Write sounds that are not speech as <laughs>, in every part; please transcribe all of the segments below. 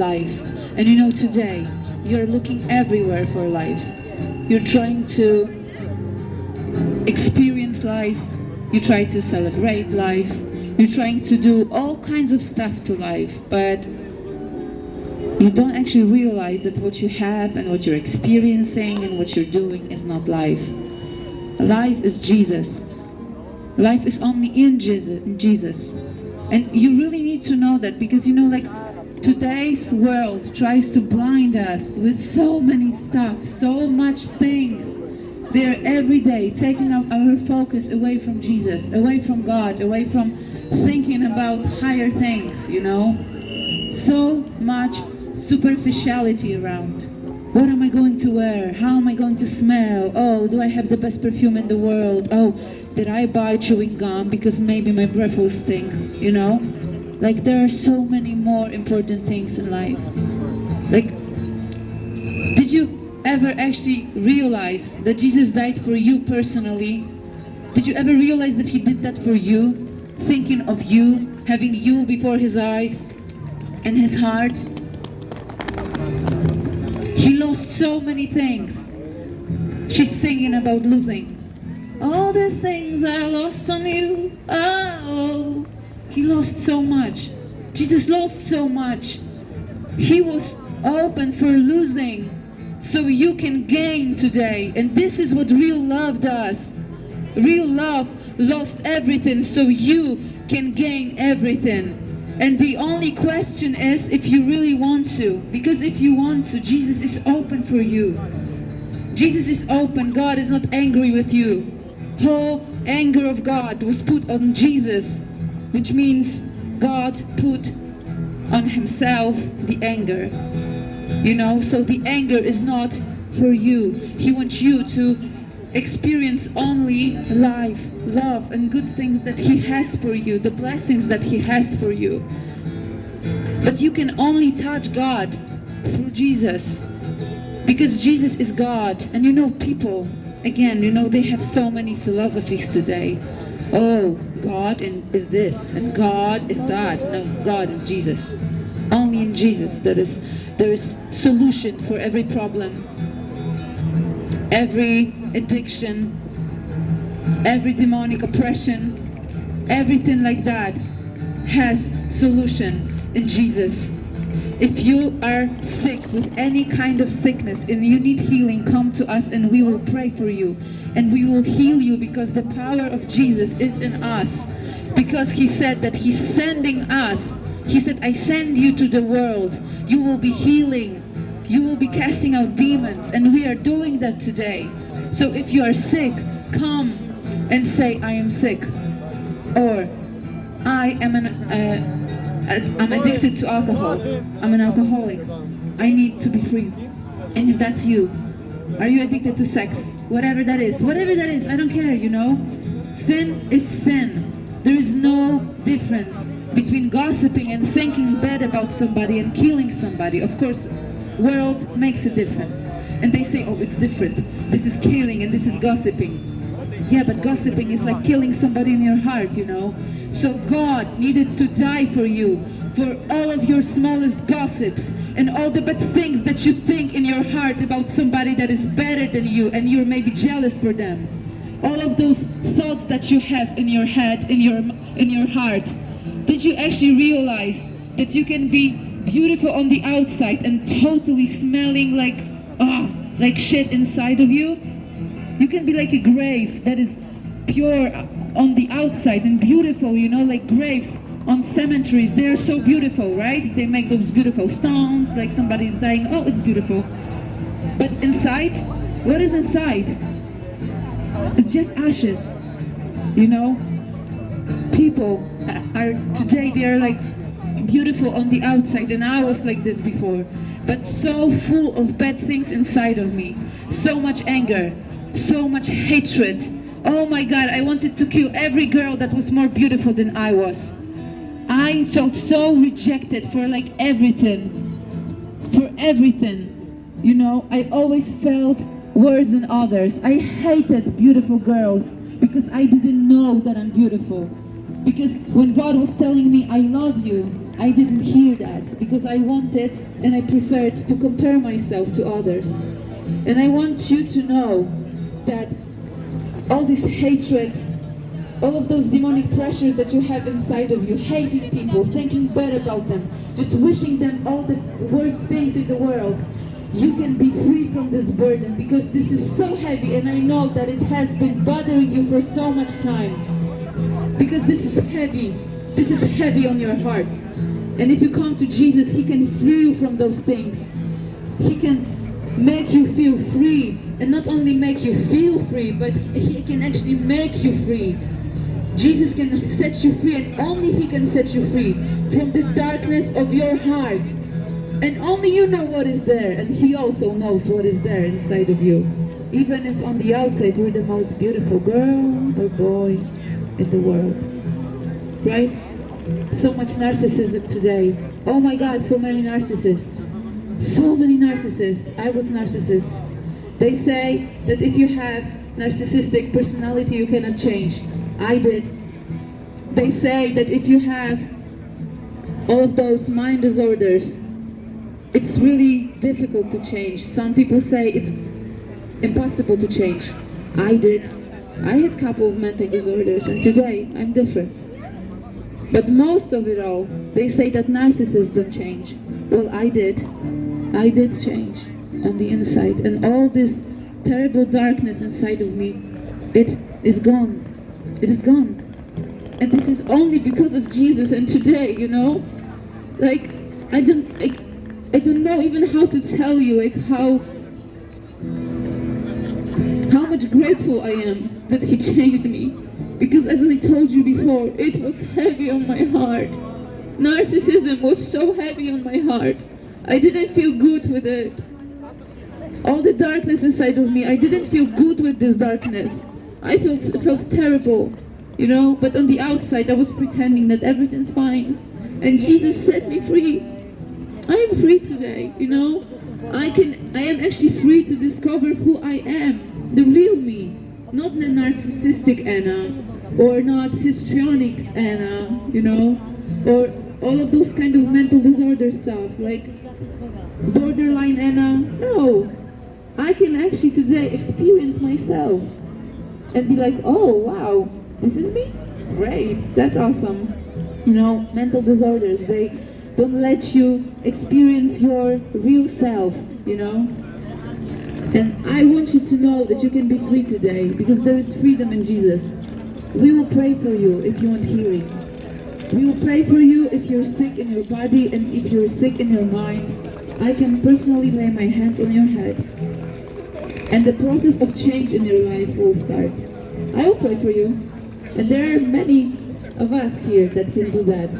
life. And you know, today, you're looking everywhere for life. You're trying to experience life. You try to celebrate life. You're trying to do all kinds of stuff to life, but you don't actually realize that what you have and what you're experiencing and what you're doing is not life. Life is Jesus. Life is only in Jesus. And you really need to know that because you know like today's world tries to blind us with so many stuff, so much things. They're every day taking our, focus away from Jesus, away from God, away from thinking about higher things, you know. So much superficiality around. What am I going to wear? How am I going to smell? Oh, do I have the best perfume in the world? Oh, did I buy chewing gum because maybe my breath will stink, you know? Like there are so many more important things in life. Like, did you ever actually realize that Jesus died for you personally? Did you ever realize that he did that for you? Thinking of you, having you before his eyes and his heart? He lost so many things. She's singing about losing. All the things I lost on you, oh, he lost so much. Jesus lost so much. He was open for losing so you can gain today. And this is what real love does. Real love lost everything so you can gain everything. And the only question is if you really want to. Because if you want to, Jesus is open for you. Jesus is open. God is not angry with you. Whole anger of God was put on Jesus which means God put on himself the anger. You know, so the anger is not for you. He wants you to experience only life, love, and good things that he has for you, the blessings that he has for you. But you can only touch God through Jesus because Jesus is God. And you know, people, again, you know, they have so many philosophies today oh, God is this and God is that. No, God is Jesus. Only in Jesus there is there is solution for every problem, every addiction, every demonic oppression, everything like that has solution in Jesus. If you are sick with any kind of sickness and you need healing, come to us and we will pray for you. And we will heal you because the power of Jesus is in us. Because he said that he's sending us. He said, I send you to the world. You will be healing. You will be casting out demons. And we are doing that today. So if you are sick, come and say, I am sick. Or, I am an... Uh, I'm addicted to alcohol. I'm an alcoholic. I need to be free. And if that's you, are you addicted to sex? Whatever that is. Whatever that is, I don't care, you know? Sin is sin. There is no difference between gossiping and thinking bad about somebody and killing somebody. Of course, world makes a difference. And they say, oh, it's different. This is killing and this is gossiping. Yeah, but gossiping is like killing somebody in your heart, you know? So God needed to die for you, for all of your smallest gossips and all the bad things that you think in your heart about somebody that is better than you and you're maybe jealous for them. All of those thoughts that you have in your head, in your, in your heart. Did you actually realize that you can be beautiful on the outside and totally smelling like, ah, oh, like shit inside of you? You can be like a grave that is pure on the outside and beautiful, you know, like graves on cemeteries. They're so beautiful, right? They make those beautiful stones, like somebody's dying. Oh, it's beautiful. But inside, what is inside? It's just ashes, you know? People are, today they're like beautiful on the outside and I was like this before but so full of bad things inside of me so much anger so much hatred. Oh my God, I wanted to kill every girl that was more beautiful than I was. I felt so rejected for like everything, for everything. You know, I always felt worse than others. I hated beautiful girls because I didn't know that I'm beautiful. Because when God was telling me, I love you, I didn't hear that because I wanted and I preferred to compare myself to others. And I want you to know that all this hatred, all of those demonic pressures that you have inside of you, hating people, thinking bad about them, just wishing them all the worst things in the world, you can be free from this burden because this is so heavy and I know that it has been bothering you for so much time. Because this is heavy. This is heavy on your heart. And if you come to Jesus, He can free you from those things. He can make you feel free. And not only make you feel free, but He can actually make you free. Jesus can set you free and only He can set you free from the darkness of your heart. And only you know what is there, and He also knows what is there inside of you. Even if on the outside you're the most beautiful girl or boy in the world. Right? So much narcissism today. Oh my God, so many narcissists. So many narcissists. I was narcissist. They say that if you have narcissistic personality, you cannot change. I did. They say that if you have all of those mind disorders, it's really difficult to change. Some people say it's impossible to change. I did. I had a couple of mental disorders and today I'm different. But most of it all, they say that narcissists don't change. Well, I did. I did change on the inside and all this terrible darkness inside of me, it is gone. It is gone. And this is only because of Jesus and today, you know? Like, I don't, I, I don't know even how to tell you, like, how, how much grateful I am that he <laughs> changed me. Because as I told you before, it was heavy on my heart. Narcissism was so heavy on my heart. I didn't feel good with it. All the darkness inside of me, I didn't feel good with this darkness. I felt, felt terrible, you know, but on the outside I was pretending that everything's fine. And Jesus set me free. I am free today, you know. I can, I am actually free to discover who I am, the real me, not the narcissistic Anna, or not histrionic Anna, you know, or all of those kind of mental disorder stuff, like borderline Anna. No, I can actually today experience myself and be like, oh wow, this is me? Great, that's awesome. You know, mental disorders, they don't let you experience your real self, you know? And I want you to know that you can be free today because there is freedom in Jesus. We will pray for you if you want healing. We will pray for you if you're sick in your body and if you're sick in your mind. I can personally lay my hands on your head and the process of change in your life will start. I will pray for you. And there are many of us here that can do that.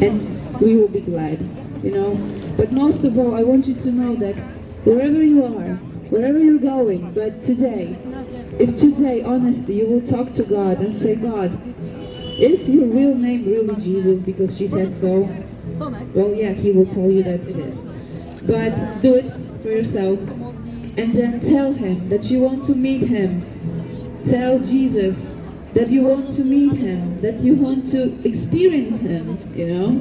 And we will be glad, you know. But most of all, I want you to know that wherever you are, wherever you're going, but today, if today, honestly, you will talk to God and say, God, is your real name really Jesus because she said so? Well, yeah, he will tell you that it is. But do it for yourself and then tell him that you want to meet him. Tell Jesus that you want to meet him, that you want to experience him, you know?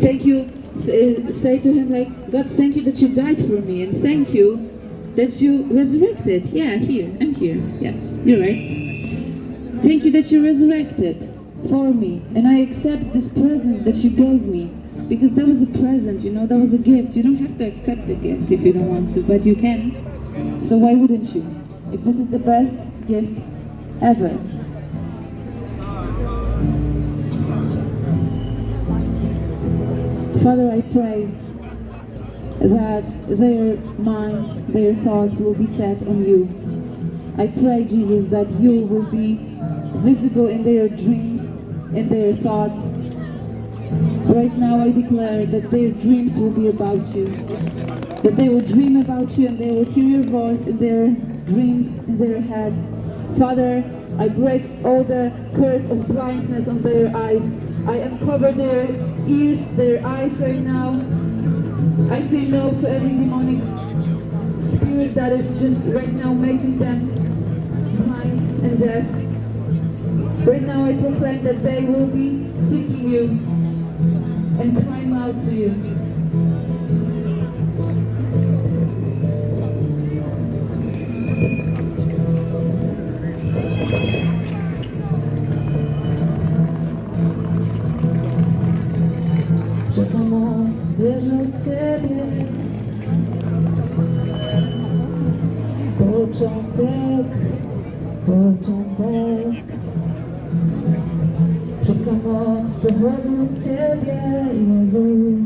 Thank you, say, to him like, God, thank you that you died for me, and thank you that you resurrected. Yeah, here, I'm here. Yeah, you're right. Thank you that you resurrected for me, and I accept this present that you gave me because that was a present, you know, that was a gift. You don't have to accept the gift if you don't want to, but you can. So why wouldn't you? If this is the best gift ever. Father, I pray that their minds, their thoughts will be set on you. I pray, Jesus, that you will be visible in their dreams, in their thoughts. Right now I declare that their dreams will be about you. That they will dream about you and they will hear your voice in their dreams, in their heads. Father, I break all the curse of blindness on their eyes. I uncover their ears, their eyes right now. I say no to every demonic spirit that is just right now making them blind and deaf. Right now I proclaim that they will be seeking you and crying out to you. Że pomoc pochodzi od Ciebie, Jezus.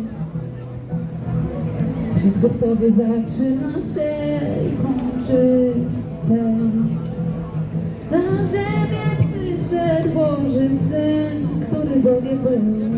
Wszystko w Tobie zaczyna się i kończy ten. Na ziemię przyszedł Boży Syn, który Bogiem był